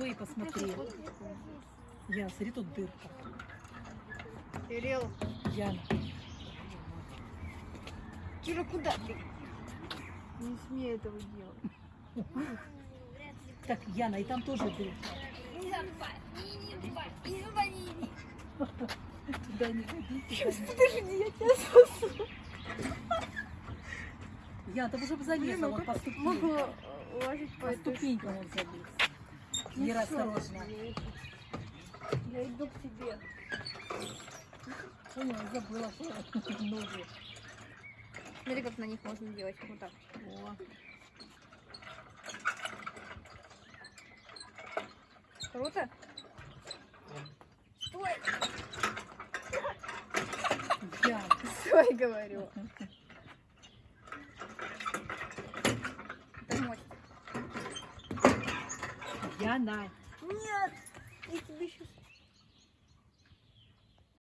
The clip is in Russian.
Ой, посмотри. Я, смотри, тут дырка. Кирилл, Яна. Кира, куда ты? Не смей этого делать. Так, Яна, и там тоже дырка. Не забывай, не забывай, не забывай, не Туда не ходи, туда не Подожди, я тебя сосу. Я, там уже бы залезла, ну вот по Могу ступенькам. э, уложить по По ступенькам он залез. Ну Вера, осторожно. Я иду- я к тебе. Поняла, забыла что ноги. Смотри, как на них можно делать. Вот так. О, Круто? Стой! Яна. Стой, говорю. Яна. Нет! Я тебе сейчас